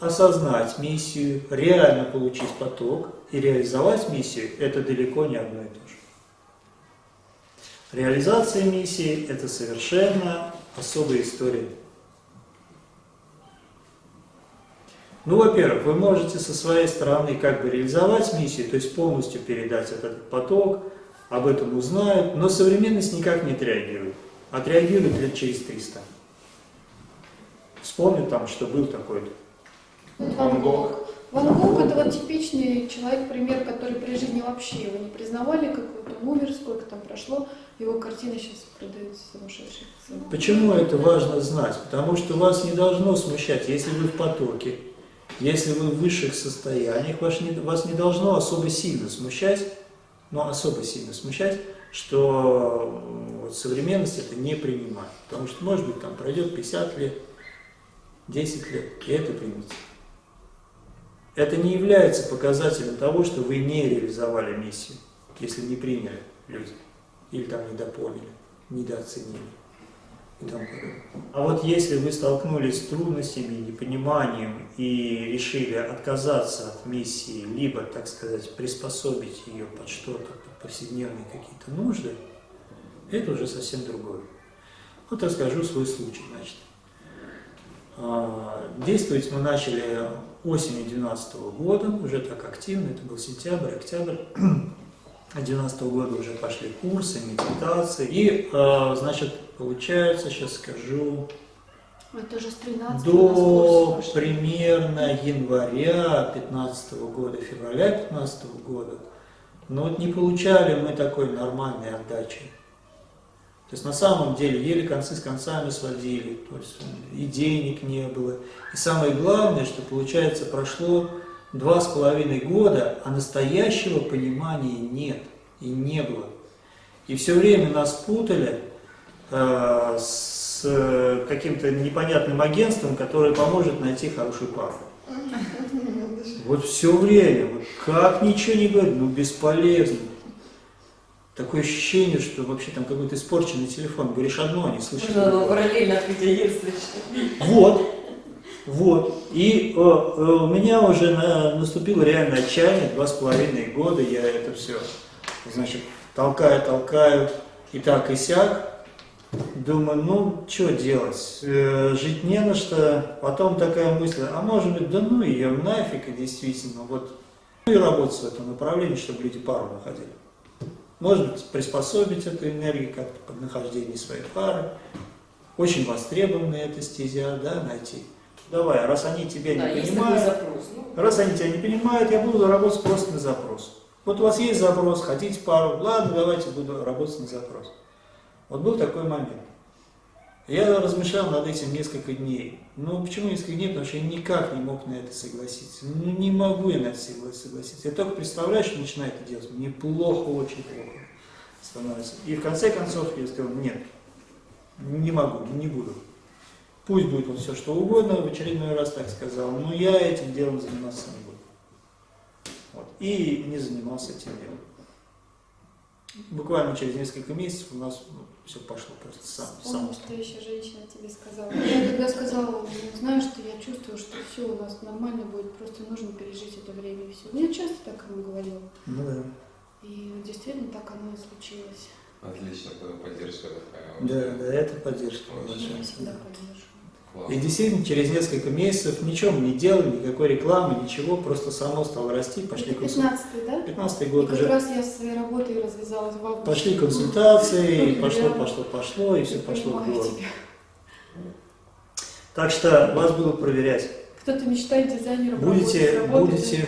осознать миссию, реально получить поток и реализовать миссию – это далеко не одно и то же. Реализация миссии – это совершенно особая история. Ну, во-первых, вы можете со своей стороны как бы реализовать миссию, то есть полностью передать этот поток, об этом узнают, но современность никак не отреагирует. Отреагирует лет через 300. Вспомнят там, что был такой-то. Ван Гог. Ван Гог это вот типичный человек, пример, который при жизни вообще его не признавали, какой-то умер, сколько там прошло, его картины сейчас продаются сумасшедшие. Почему это важно знать? Потому что вас не должно смущать, если вы в потоке, если вы в высших состояниях, вас не, вас не должно особо сильно смущать, но особо сильно смущать, что вот, современность это не принимает. Потому что, может быть, там пройдет 50 лет, 10 лет, и это примется. Это не является показателем того, что вы не реализовали миссию, если не приняли люди, или там недопоняли, недооценили. А вот если вы столкнулись с трудностями, непониманием и решили отказаться от миссии, либо, так сказать, приспособить ее под что-то, под повседневные какие-то нужды, это уже совсем другое. Вот расскажу свой случай, значит. А, действовать мы начали осенью 2012 года, уже так активно, это был сентябрь, октябрь. 2012 года уже пошли курсы, медитации. И, а, значит, получается, сейчас скажу, Это уже с 13 до примерно января 15 года, февраля 15 года, но вот не получали мы такой нормальной отдачи. То есть на самом деле еле концы с концами сводили, то есть и денег не было. И самое главное, что получается прошло два с половиной года, а настоящего понимания нет и не было. И все время нас путали э, с э, каким-то непонятным агентством, которое поможет найти хорошую пару. Вот все время, вот как ничего не говорит, ну бесполезно. Такое ощущение, что вообще там какой-то испорченный телефон. Говоришь одно, а не слышишь. Можно параллельно людей слышать. Вот, вот. И э, э, у меня уже на, наступило реальное отчаяние, два с половиной года я это все, значит, толкаю, толкаю, и так, и сяк. Думаю, ну, что делать, э, жить не на что. Потом такая мысль, а может быть, да ну ее нафиг, и действительно, вот, ну и работать в этом направлении, чтобы люди пару находили. Может быть, приспособить эту энергию как-то под нахождение своей пары. Очень востребованная эта стезя, да, найти. Давай, раз они тебя Да, не понимают, запрос. Ну, раз они тебя не понимают, я буду работать просто на запрос. Вот у вас есть запрос, хотите пару, ладно, давайте буду работать на запрос. Вот был такой момент. Я размышлял над этим несколько дней. Ну, почему несколько дней? Потому что я никак не мог на это согласиться. Ну, не могу я на это согласиться. Я только представляю, что начинаю это делать. Мне плохо, очень плохо становится. И в конце концов я сказал, нет, не могу, не буду. Пусть будет вот все что угодно, в очередной раз так сказал, но я этим делом заниматься не буду. Вот. И не занимался этим делом. Буквально через несколько месяцев у нас все пошло просто сам. Помню, что еще женщина тебе сказала. Я когда сказала, ну, знаю, что я чувствую, что все у нас нормально будет, просто нужно пережить это время и все. Мне часто так она говорила. Ну да. И действительно так оно и случилось. Отлично, поддержка такая. Да, да, это поддержка Очень. Я всегда поддерживаю. И действительно, через несколько месяцев ничего мы не делали, никакой рекламы, ничего, просто само стало расти, пошли консультации. 15 да? 15 И год как уже раз я своей работой развязалась в августе. пошли консультации, Я пошло, пошло, пошло, и все пошло в гору. Так что вас будут проверять. Кто-то мечтает дизайнером Будете, будете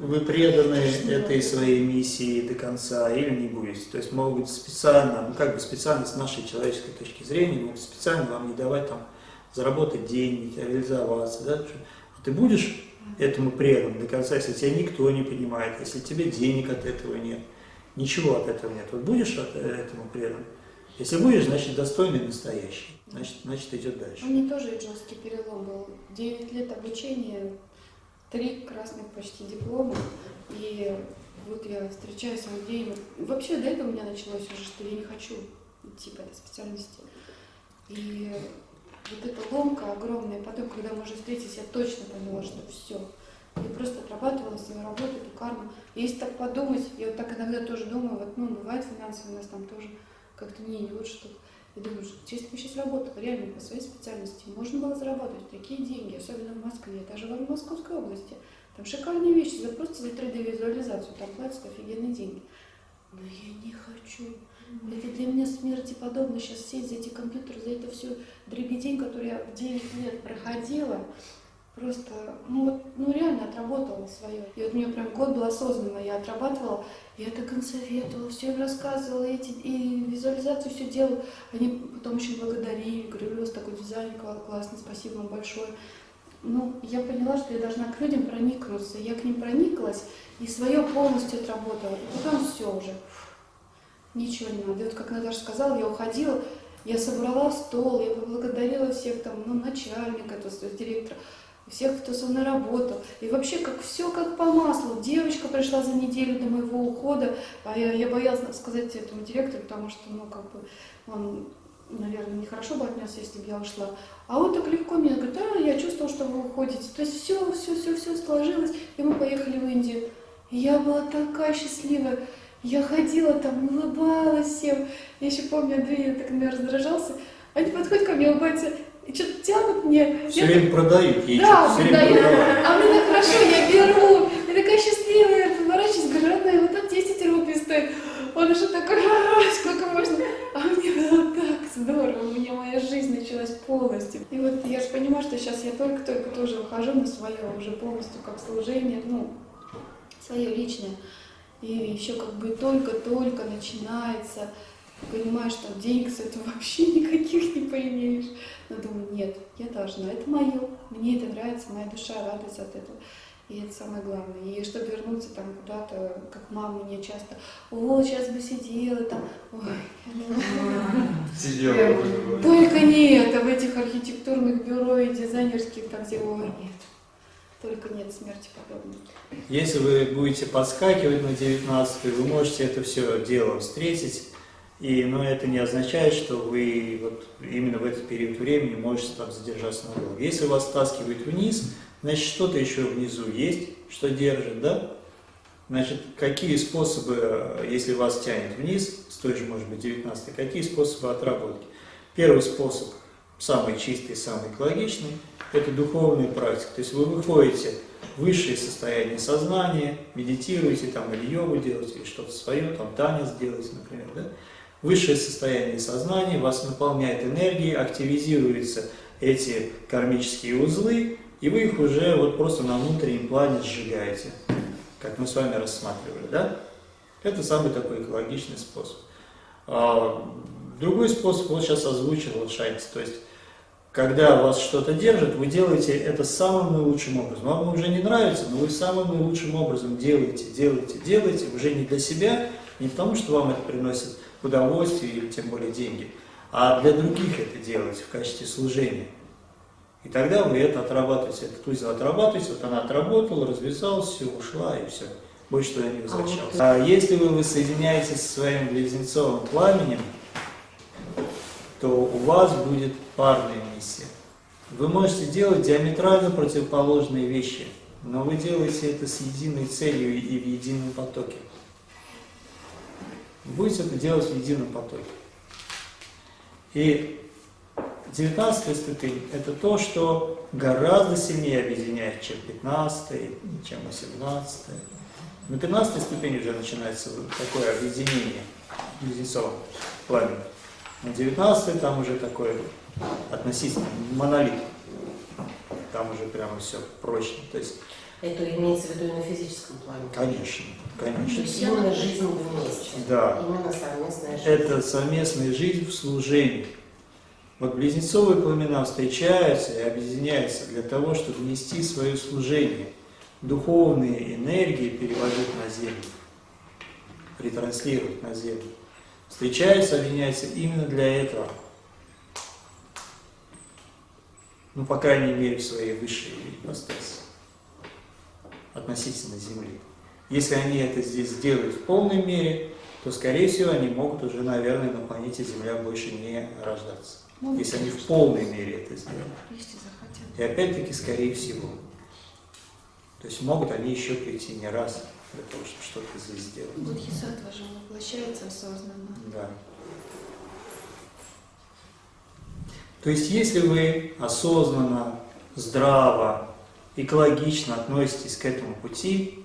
вы преданы этой своей миссии до конца или не будете. То есть могут специально, ну как бы специально с нашей человеческой точки зрения, могут специально вам не давать там заработать деньги, реализоваться. Да? А ты будешь этому предан до конца, если тебя никто не понимает, если тебе денег от этого нет, ничего от этого нет. Вот будешь от этому предан? Если будешь, значит достойный настоящий. Значит, значит идет дальше. У меня тоже жесткий перелом был. 9 лет обучения, три красных почти диплома. И вот я встречаюсь с людей. Вообще до этого у меня началось уже, что я не хочу идти по этой специальности. И вот эта ломка огромная, потом, когда мы уже встретились, я точно поняла, что все. Я просто отрабатывала свою работу, эту карму. И если так подумать, я вот так иногда тоже думаю, вот, ну, бывает финансово у нас там тоже как-то не, не лучше что Я думаю, что если бы сейчас работала реально по своей специальности, можно было заработать такие деньги, особенно в Москве, даже в Московской области. Там шикарные вещи, за просто за 3D-визуализацию, там платят офигенные деньги. Но я не хочу. Это для меня смерти подобно сейчас сесть за эти компьютеры, за это все дребедень, который я в 9 лет проходила. Просто, ну ну реально отработала свое. И вот меня прям год был осознанно, я отрабатывала, я так им все им рассказывала, эти, и визуализацию все делала. Они потом очень благодарили, говорили, у вас такой дизайн классный, спасибо вам большое. Ну, я поняла, что я должна к людям проникнуться. Я к ним прониклась и свое полностью отработала. И потом все уже. Ничего не надо. И вот как Наташа сказала, я уходила, я собрала стол, я поблагодарила всех там, ну, начальника, то есть директора всех, кто со мной работал. И вообще как все как по маслу. Девочка пришла за неделю до моего ухода, а я, я боялась сказать этому директору, потому что, ну, как бы, он, наверное, нехорошо бы отнесся, если бы я ушла. А он так легко мне говорит, да, я чувствовал, что вы уходите. То есть все, все, все, все сложилось, и мы поехали в Индию. И я была такая счастливая. Я ходила там, улыбалась всем. Я еще помню, Андрей так меня раздражался. Они подходят ко мне, улыбаются, и что-то тянут мне. Все я время продают ей, да, все время продавали. а мне так хорошо, я беру. Я такая счастливая, поворачиваюсь, говорю, родная, вот так 10 рублей стоит. Он уже такой, «А, сколько можно? А мне было так здорово, у меня моя жизнь началась полностью. И вот я же понимаю, что сейчас я только-только тоже ухожу на свое уже полностью как служение, ну, свое личное. И еще как бы только-только начинается понимаешь, что денег с этого вообще никаких не поимеешь. Но думаю, нет, я должна, это мое, мне это нравится, моя душа радуется от этого. И это самое главное. И чтобы вернуться там куда-то, как мама мне часто, о, сейчас бы сидела там, ой, Сидела. только не это, в этих архитектурных бюро и дизайнерских, там где, ой, нет, только нет смерти подобной. Если вы будете подскакивать на 19 вы можете это все дело встретить, и, но это не означает, что вы вот именно в этот период времени можете там задержаться надолго. Если вас стаскивает вниз, значит что-то еще внизу есть, что держит, да? Значит, какие способы, если вас тянет вниз, с той же, может быть, 19 какие способы отработки? Первый способ, самый чистый, самый экологичный, это духовная практика. То есть вы выходите в высшее состояние сознания, медитируете, там, или йогу делаете, или что-то свое, там, танец делаете, например, да? Высшее состояние сознания вас наполняет энергией, активизируются эти кармические узлы, и вы их уже вот просто на внутреннем плане сжигаете, как мы с вами рассматривали, да? Это самый такой экологичный способ. А, другой способ, вот сейчас озвучил вот то есть, когда вас что-то держит, вы делаете это самым наилучшим образом. Вам уже не нравится, но вы самым наилучшим образом делаете, делаете, делаете, уже не для себя, не потому что вам это приносит удовольствие или тем более деньги, а для других это делаете в качестве служения. И тогда вы это отрабатываете, этот узел отрабатываете, вот она отработала, развязалась, все, ушла и все. Больше туда не возвращалась. А если вы воссоединяетесь со своим близнецовым пламенем, то у вас будет парная миссия. Вы можете делать диаметрально противоположные вещи, но вы делаете это с единой целью и в едином потоке. Будете это делать в едином потоке. И 19 ступень – это то, что гораздо сильнее объединяет, чем 15 чем 18 На 15 ступени уже начинается такое объединение близнецового пламени. На 19 там уже такое относительно монолит. Там уже прямо все прочно. То есть, Это имеется в виду и на физическом плане. конечно, То конечно. есть именно жизнь вместе. Да. Именно совместная жизнь. Это совместная жизнь в служении. Вот близнецовые пламена встречаются и объединяются для того, чтобы нести свое служение. Духовные энергии переводить на землю, ретранслировать на землю. Встречаются, объединяются именно для этого. Ну, по крайней мере, в своей высшей ипостаси относительно Земли. Если они это здесь сделают в полной мере, то, скорее всего, они могут уже, наверное, на планете Земля больше не рождаться. Могут, если они в полной мере это сделают. И опять-таки, скорее всего. То есть могут они еще прийти не раз для того, чтобы что-то здесь сделать. Бодхисаттва же воплощается осознанно. Да. То есть, если вы осознанно, здраво, экологично относитесь к этому пути,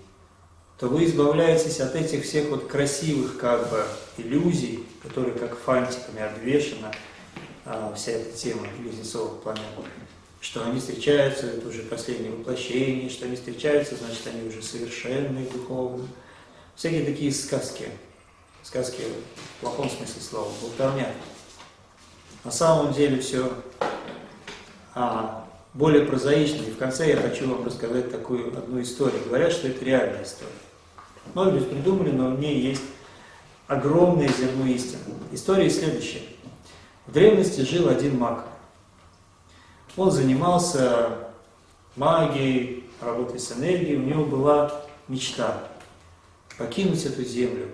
то вы избавляетесь от этих всех вот красивых как бы иллюзий, которые как фантиками обвешена вся эта тема близнецовых планет, что они встречаются, это уже последнее воплощение, что они встречаются, значит, они уже совершенные духовно. Всякие такие сказки, сказки в плохом смысле слова, болтовня. На самом деле все а, более прозаично. И в конце я хочу вам рассказать такую одну историю. Говорят, что это реальная история. Быть, придумали, но в ней есть огромное зерно истины. История следующая. В древности жил один маг. Он занимался магией, работой с энергией. У него была мечта покинуть эту землю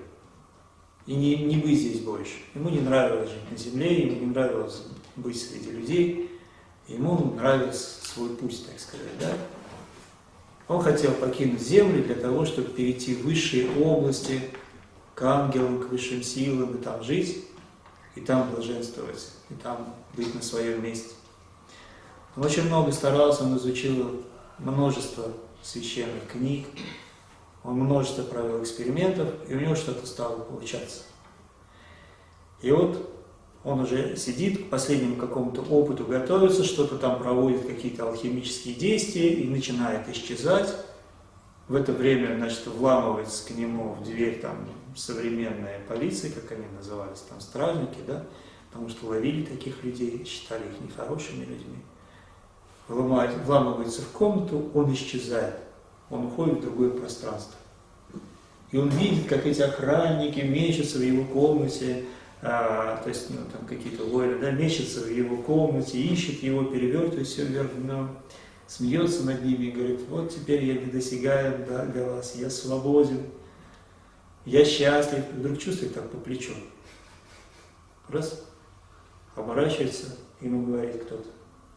и не, не быть здесь больше. Ему не нравилось жить на земле, ему не нравилось быть среди людей, ему нравился свой путь, так сказать, да? Он хотел покинуть землю для того, чтобы перейти в высшие области, к ангелам, к высшим силам, и там жить, и там блаженствовать, и там быть на своем месте. Он очень много старался, он изучил множество священных книг, он множество провел экспериментов, и у него что-то стало получаться. И вот он уже сидит, к последнему какому-то опыту готовится, что-то там проводит, какие-то алхимические действия, и начинает исчезать. В это время, значит, вламывается к нему в дверь там современная полиция, как они назывались, там стражники, да, потому что ловили таких людей, считали их нехорошими людьми. Вламывает- Вламывается в комнату, он исчезает, он уходит в другое пространство. И он видит, как эти охранники мечутся в его комнате, а, то есть ну, там какие-то воины, да, мечутся в его комнате, ищут его, перевертывают все вверх дном, смеется над ними и говорит, вот теперь я недосягаем да, для вас, я свободен, я счастлив. И вдруг чувствует так по плечу. Раз, оборачивается, ему говорит кто-то,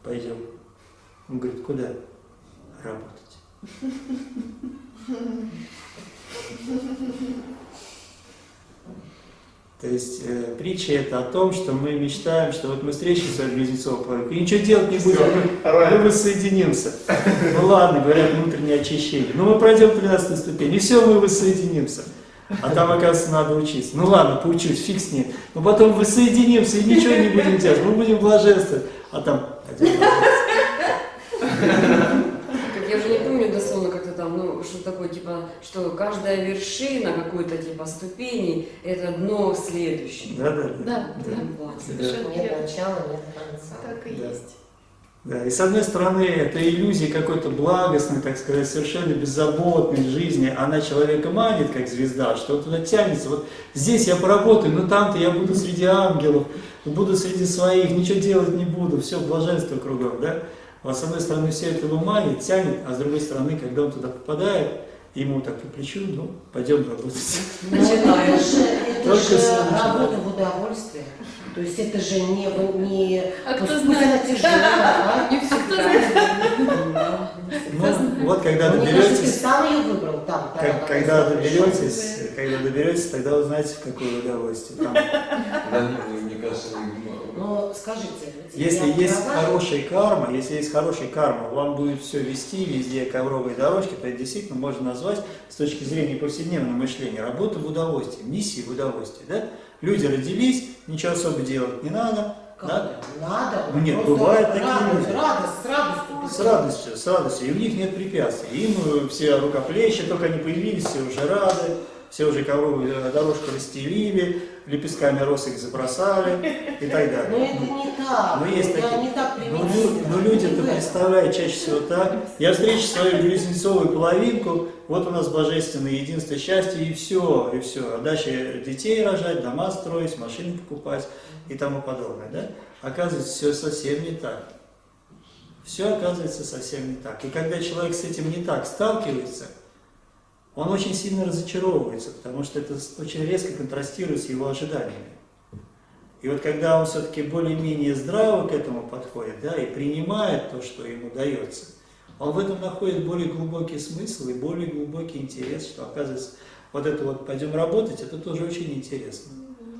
пойдем. Он говорит, куда? Работать. То есть э, притча это о том, что мы мечтаем, что вот мы встретимся с человеком, и ничего делать не будем, мы, мы воссоединимся. Ну ладно, говорят, внутреннее очищение. Ну мы пройдем 13 ступень, и все, мы воссоединимся. А там, оказывается, надо учиться. Ну ладно, поучусь, фиг с ним. Но потом воссоединимся и ничего не будем делать. Мы будем блаженствовать. А там Как я уже не помню дословно как-то там, ну, что такое, типа, что каждая вершина какой-то, типа, ступени, это дно следующее. Да, да, да. Да, да. Вот. Совершенно Нет начала, нет конца. Так и Да. есть. Да, и с одной стороны, это иллюзия какой-то благостной, так сказать, совершенно беззаботной жизни. Она человека манит, как звезда, что туда тянется. Вот здесь я поработаю, но там-то я буду среди ангелов, буду среди своих, ничего делать не буду, все, блаженство кругом, да? Вот с одной стороны, все это его манит, тянет, а с другой стороны, когда он туда попадает, ему так по плечу, ну, пойдем работать. Но это же, это же работа в удовольствие. То есть это же не, не А кто пусть знает? она тяжелая, Не всегда. Ну, вот когда доберетесь, сам ее выбрал там. когда доберетесь, когда доберетесь, тогда узнаете, в какое удовольствие. Мне кажется, скажите, Если есть права? хорошая карма, если есть хорошая карма, вам будет все вести, везде ковровые дорожки, то это действительно можно назвать с точки зрения повседневного мышления работа в удовольствие, миссии в удовольствие. Да? Люди родились, ничего особо делать не надо, Как это? Надо. Ну, нет, бывают такие радость, люди. Радость, с радостью. с радостью, с радостью, и у них нет препятствий. Им э, все рукоплещут, только они появились, все уже рады, все уже ковровую э, дорожку расстелили, лепестками роз их забросали и так далее. Но это не так. Ну, есть такие. не так Ну, примитивно. лю- ну, Не люди-то в этом. представляют чаще всего так. Я встречу свою близнецовую половинку, вот у нас божественное единство, счастье, и все, и все. А дальше детей рожать, дома строить, машины покупать и тому подобное. Да? Оказывается, все совсем не так. Все оказывается совсем не так. И когда человек с этим не так сталкивается, он очень сильно разочаровывается, потому что это очень резко контрастирует с его ожиданиями. И вот когда он все-таки более-менее здраво к этому подходит, да, и принимает то, что ему дается, он в этом находит более глубокий смысл и более глубокий интерес, что оказывается, вот это вот пойдем работать, это тоже очень интересно.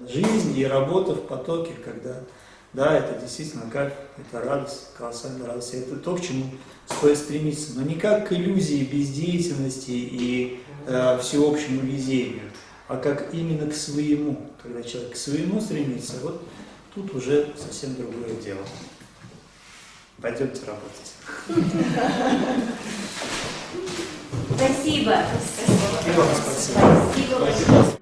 Жизнь и работа в потоке, когда, да, это действительно как, это радость, колоссальная радость, это то, к чему стоит стремиться, но не как к иллюзии бездеятельности и э, всеобщему везению, а как именно к своему, когда человек к своему стремится, вот тут уже совсем другое дело. Пойдемте работать. Спасибо. Спасибо. Спасибо. большое.